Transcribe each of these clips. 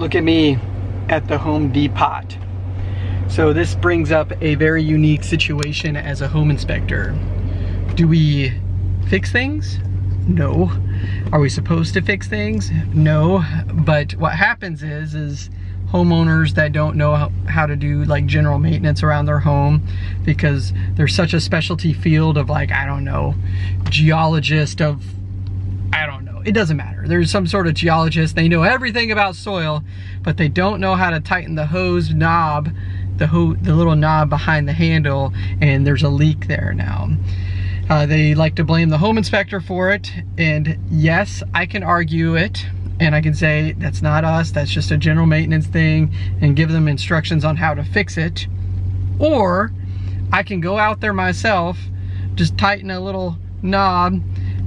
look at me at the Home Depot. So this brings up a very unique situation as a home inspector. Do we fix things? No. Are we supposed to fix things? No. But what happens is, is homeowners that don't know how, to do like general maintenance around their home because there's such a specialty field of like, I don't know, geologist of, I don't know, it doesn't matter. There's some sort of geologist, they know everything about soil, but they don't know how to tighten the hose knob, the, ho the little knob behind the handle, and there's a leak there now. Uh, they like to blame the home inspector for it, and yes, I can argue it, and I can say, that's not us, that's just a general maintenance thing, and give them instructions on how to fix it. Or, I can go out there myself, just tighten a little knob,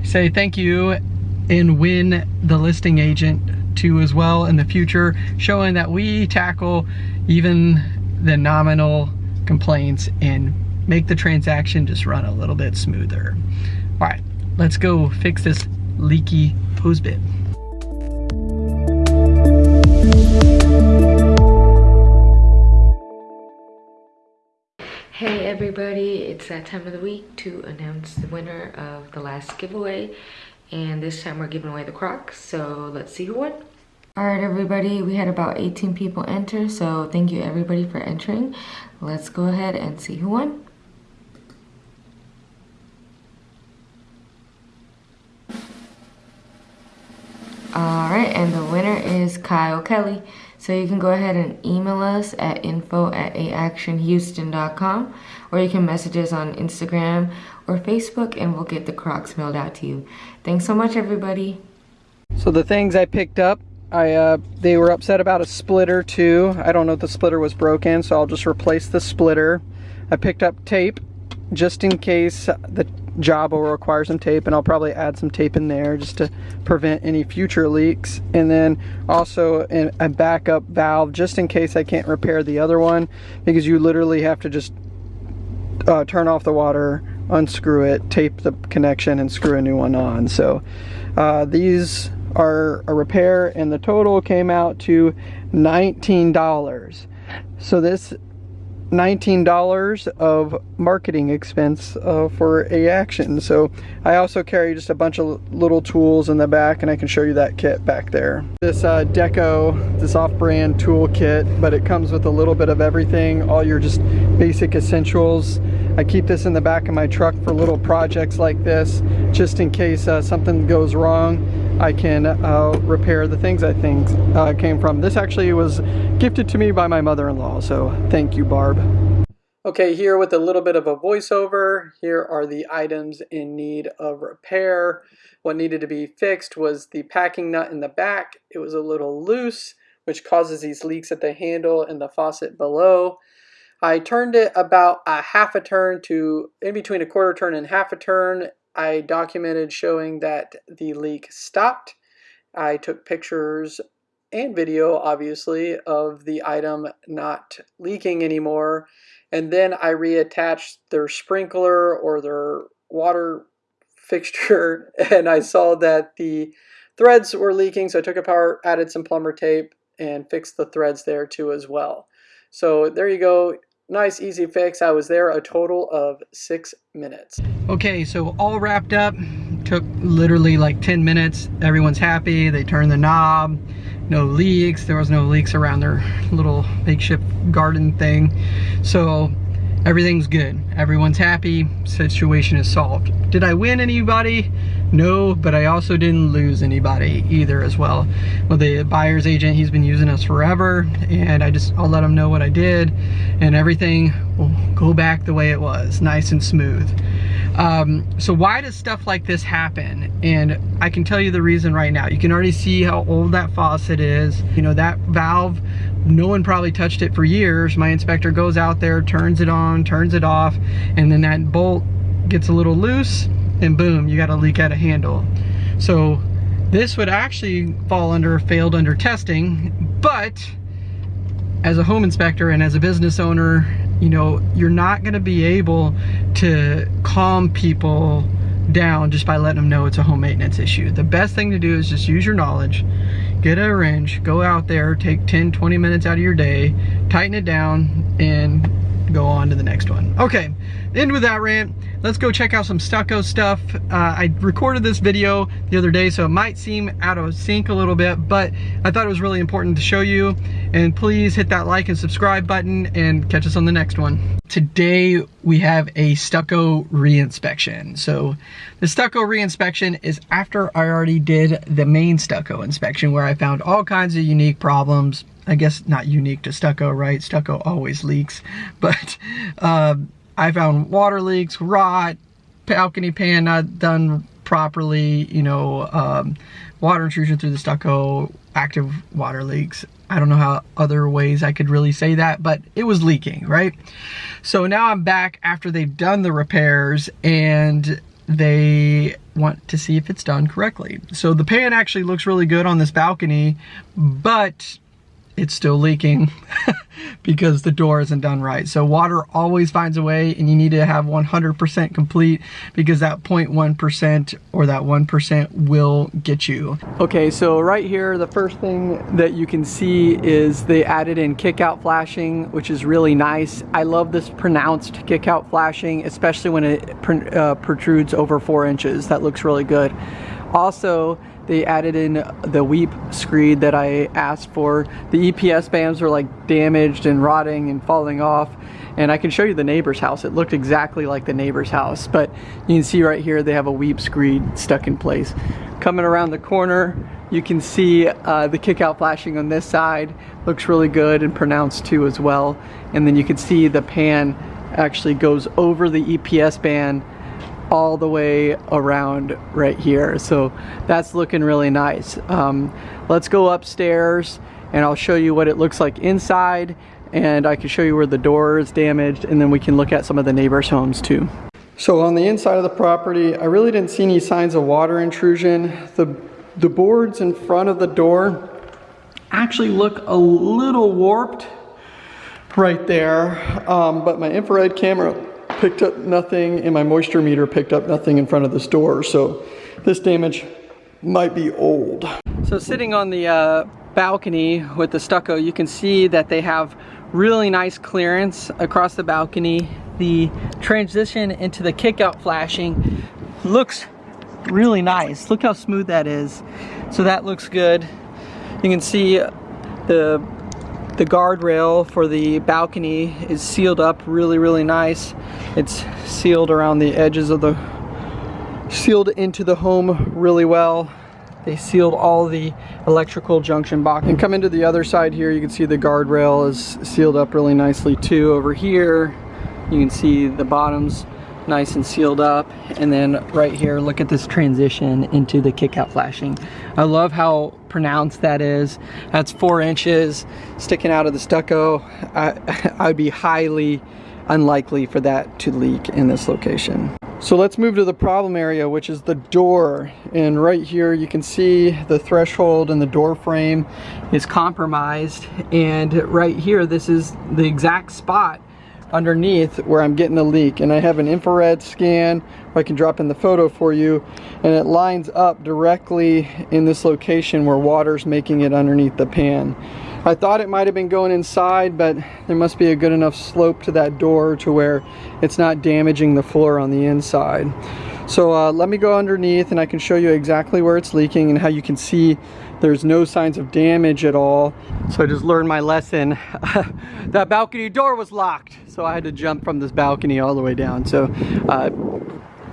say thank you, and win the listing agent too as well in the future, showing that we tackle even the nominal complaints and make the transaction just run a little bit smoother. All right, let's go fix this leaky hose bib. Hey everybody, it's that time of the week to announce the winner of the last giveaway. And this time we're giving away the Crocs, so let's see who won. Alright everybody, we had about 18 people enter, so thank you everybody for entering. Let's go ahead and see who won. Alright, and the winner is Kyle Kelly. So you can go ahead and email us at info at aactionhouston.com or you can message us on Instagram or Facebook and we'll get the Crocs mailed out to you. Thanks so much everybody. So the things I picked up, I uh, they were upset about a splitter too. I don't know if the splitter was broken, so I'll just replace the splitter. I picked up tape just in case the job will require some tape and I'll probably add some tape in there just to prevent any future leaks. And then also a backup valve just in case I can't repair the other one because you literally have to just uh, turn off the water unscrew it tape the connection and screw a new one on. So uh, these are a repair and the total came out to $19 so this $19 of marketing expense uh, for A Action. So I also carry just a bunch of little tools in the back and I can show you that kit back there. This uh, Deco this off-brand tool kit but it comes with a little bit of everything all your just basic essentials. I keep this in the back of my truck for little projects like this just in case uh, something goes wrong I can uh, repair the things I think uh, came from. This actually was gifted to me by my mother-in-law, so thank you, Barb. Okay, here with a little bit of a voiceover, here are the items in need of repair. What needed to be fixed was the packing nut in the back. It was a little loose, which causes these leaks at the handle and the faucet below. I turned it about a half a turn to in between a quarter turn and half a turn I documented showing that the leak stopped. I took pictures and video, obviously, of the item not leaking anymore. And then I reattached their sprinkler or their water fixture and I saw that the threads were leaking. So I took apart, added some plumber tape and fixed the threads there too as well. So there you go. Nice, easy fix. I was there a total of six minutes. Okay, so all wrapped up. Took literally like 10 minutes. Everyone's happy. They turned the knob. No leaks. There was no leaks around their little makeshift garden thing. So everything's good. Everyone's happy. Situation is solved. Did I win anybody? No, but I also didn't lose anybody either as well. Well, the buyer's agent, he's been using us forever and I just, I'll let him know what I did and everything go back the way it was, nice and smooth. Um, so why does stuff like this happen? And I can tell you the reason right now. You can already see how old that faucet is. You know, that valve, no one probably touched it for years. My inspector goes out there, turns it on, turns it off, and then that bolt gets a little loose and boom, you got a leak out of handle. So this would actually fall under failed under testing, but as a home inspector and as a business owner, you know, you're not gonna be able to calm people down just by letting them know it's a home maintenance issue. The best thing to do is just use your knowledge, get a wrench, go out there, take 10, 20 minutes out of your day, tighten it down, and go on to the next one. Okay, end with that rant. Let's go check out some stucco stuff. Uh, I recorded this video the other day, so it might seem out of sync a little bit, but I thought it was really important to show you. And please hit that like and subscribe button and catch us on the next one. Today we have a stucco reinspection. So the stucco reinspection is after I already did the main stucco inspection where I found all kinds of unique problems. I guess not unique to stucco, right? Stucco always leaks, but uh, I found water leaks, rot, balcony pan not done properly, you know, um, water intrusion through the stucco, active water leaks. I don't know how other ways I could really say that, but it was leaking, right? So now I'm back after they've done the repairs and they want to see if it's done correctly. So the pan actually looks really good on this balcony, but it's still leaking because the door isn't done right. So water always finds a way and you need to have 100% complete because that 0.1% or that 1% will get you. Okay, so right here, the first thing that you can see is they added in kick out flashing, which is really nice. I love this pronounced kick out flashing, especially when it uh, protrudes over four inches. That looks really good. Also, they added in the weep screed that I asked for. The EPS bands were like damaged and rotting and falling off. And I can show you the neighbor's house. It looked exactly like the neighbor's house. But you can see right here they have a weep screed stuck in place. Coming around the corner, you can see uh, the kick out flashing on this side. Looks really good and pronounced too as well. And then you can see the pan actually goes over the EPS band all the way around right here. So that's looking really nice. Um, let's go upstairs and I'll show you what it looks like inside and I can show you where the door is damaged and then we can look at some of the neighbors' homes too. So on the inside of the property, I really didn't see any signs of water intrusion. The, the boards in front of the door actually look a little warped right there, um, but my infrared camera picked up nothing and my moisture meter picked up nothing in front of this door. So this damage might be old. So sitting on the uh, balcony with the stucco, you can see that they have really nice clearance across the balcony. The transition into the kickout flashing looks really nice. Look how smooth that is. So that looks good. You can see the the guardrail for the balcony is sealed up really, really nice. It's sealed around the edges of the, sealed into the home really well. They sealed all the electrical junction box. And come into the other side here, you can see the guardrail is sealed up really nicely too. Over here, you can see the bottoms nice and sealed up. And then right here, look at this transition into the kick out flashing. I love how pronounced that is. That's four inches sticking out of the stucco. I, I'd be highly unlikely for that to leak in this location. So let's move to the problem area, which is the door. And right here, you can see the threshold and the door frame is compromised. And right here, this is the exact spot underneath where I'm getting a leak and I have an infrared scan I can drop in the photo for you and it lines up directly in this location where water's making it underneath the pan. I thought it might have been going inside but there must be a good enough slope to that door to where it's not damaging the floor on the inside. So uh, let me go underneath and I can show you exactly where it's leaking and how you can see there's no signs of damage at all. So I just learned my lesson. that balcony door was locked. So I had to jump from this balcony all the way down. So uh,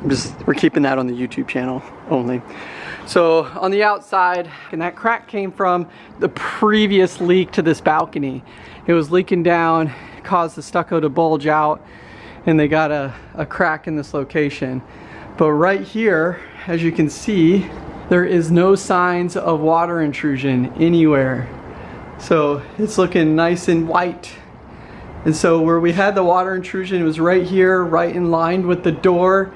just we're keeping that on the YouTube channel only. So on the outside, and that crack came from the previous leak to this balcony. It was leaking down, caused the stucco to bulge out, and they got a, a crack in this location. But right here, as you can see, there is no signs of water intrusion anywhere. So it's looking nice and white. And so where we had the water intrusion, it was right here, right in line with the door.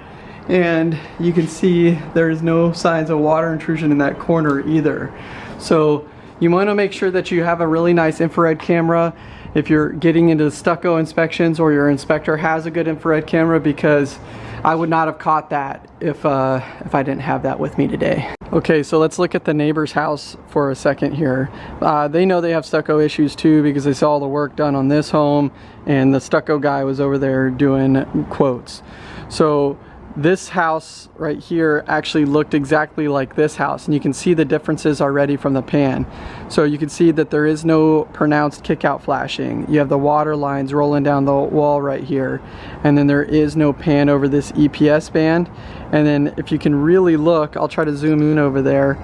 And you can see there's no signs of water intrusion in that corner either. So you want to make sure that you have a really nice infrared camera if you're getting into stucco inspections or your inspector has a good infrared camera because I would not have caught that if, uh, if I didn't have that with me today. Okay, so let's look at the neighbor's house for a second here. Uh, they know they have stucco issues too because they saw all the work done on this home and the stucco guy was over there doing quotes. So this house right here actually looked exactly like this house and you can see the differences already from the pan. So you can see that there is no pronounced kick out flashing. You have the water lines rolling down the wall right here and then there is no pan over this EPS band. And then if you can really look I'll try to zoom in over there.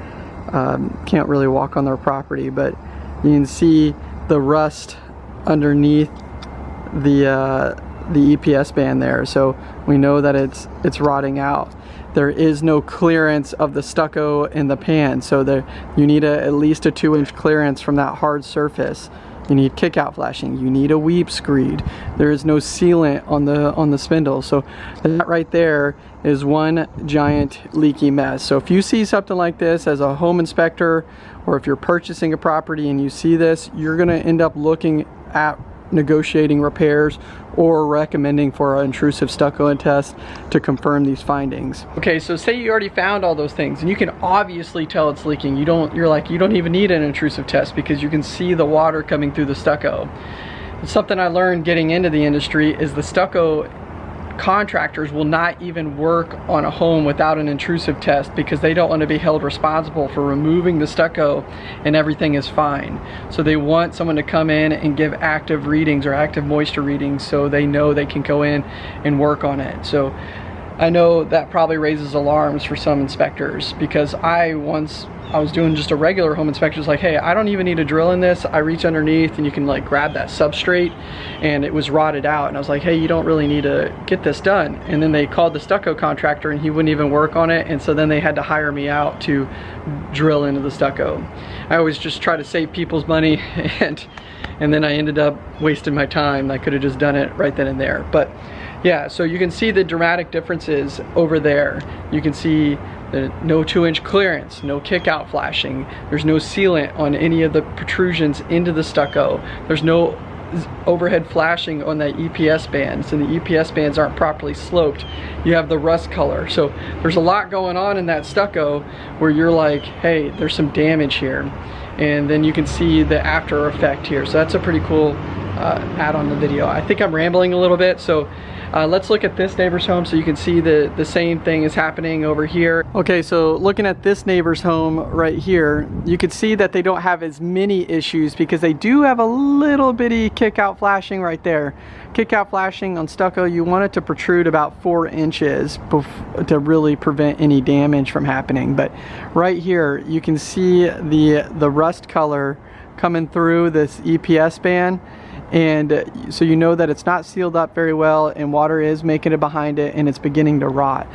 Um, can't really walk on their property but you can see the rust underneath the uh, the EPS band there so we know that it's it's rotting out. There is no clearance of the stucco in the pan so there you need a, at least a two inch clearance from that hard surface. You need kick out flashing you need a weep screed. There is no sealant on the on the spindle so that right there is one giant leaky mess. So if you see something like this as a home inspector or if you're purchasing a property and you see this you're going to end up looking at negotiating repairs or recommending for an intrusive stucco test to confirm these findings. Okay, so say you already found all those things and you can obviously tell it's leaking. You don't, you're like, you don't even need an intrusive test because you can see the water coming through the stucco. Something I learned getting into the industry is the stucco contractors will not even work on a home without an intrusive test because they don't want to be held responsible for removing the stucco and everything is fine. So they want someone to come in and give active readings or active moisture readings so they know they can go in and work on it. So I know that probably raises alarms for some inspectors because I once I was doing just a regular home inspection. It's like, hey, I don't even need a drill in this. I reach underneath and you can like grab that substrate and it was rotted out. And I was like, hey, you don't really need to get this done. And then they called the stucco contractor and he wouldn't even work on it. And so then they had to hire me out to drill into the stucco. I always just try to save people's money and and then I ended up wasting my time. I could have just done it right then and there. But yeah, so you can see the dramatic differences over there. You can see the no two inch clearance, no kick out flashing. There's no sealant on any of the protrusions into the stucco. There's no overhead flashing on the EPS bands and the EPS bands aren't properly sloped. You have the rust color. So there's a lot going on in that stucco where you're like, hey, there's some damage here. And then you can see the after effect here. So that's a pretty cool uh, add on the video. I think I'm rambling a little bit, so uh, let's look at this neighbor's home so you can see the, the same thing is happening over here. Okay, so looking at this neighbor's home right here, you can see that they don't have as many issues because they do have a little bitty kick out flashing right there. Kick out flashing on stucco, you want it to protrude about four inches to really prevent any damage from happening. But right here, you can see the, the rust color coming through this EPS band and uh, so you know that it's not sealed up very well and water is making it behind it and it's beginning to rot.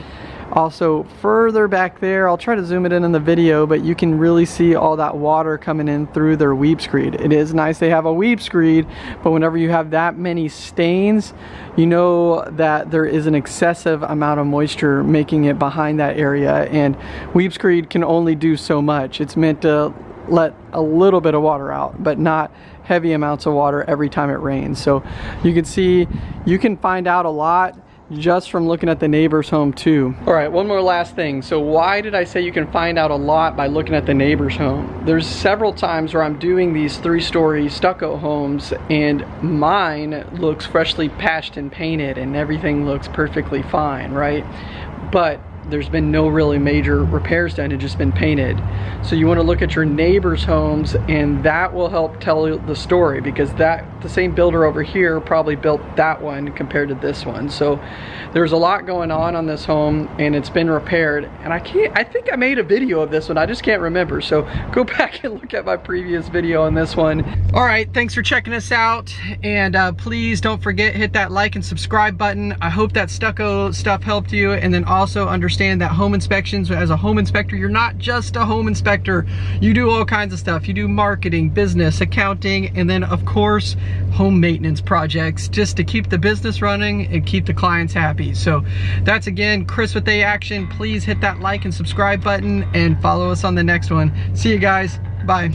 Also further back there I'll try to zoom it in in the video but you can really see all that water coming in through their weep screed. It is nice they have a weep screed but whenever you have that many stains you know that there is an excessive amount of moisture making it behind that area. And weep screed can only do so much. It's meant to let a little bit of water out but not heavy amounts of water every time it rains. So you can see, you can find out a lot just from looking at the neighbor's home too. All right, one more last thing. So why did I say you can find out a lot by looking at the neighbor's home? There's several times where I'm doing these three-story stucco homes and mine looks freshly patched and painted and everything looks perfectly fine, right? But there's been no really major repairs done, it's just been painted. So you wanna look at your neighbor's homes and that will help tell the story because that the same builder over here probably built that one compared to this one. So there's a lot going on on this home and it's been repaired and I can't, I think I made a video of this one, I just can't remember. So go back and look at my previous video on this one. All right, thanks for checking us out and uh, please don't forget, hit that like and subscribe button. I hope that stucco stuff helped you and then also understand understand that home inspections, as a home inspector, you're not just a home inspector. You do all kinds of stuff. You do marketing, business, accounting, and then of course, home maintenance projects just to keep the business running and keep the clients happy. So that's again, Chris with A Action. Please hit that like and subscribe button and follow us on the next one. See you guys. Bye.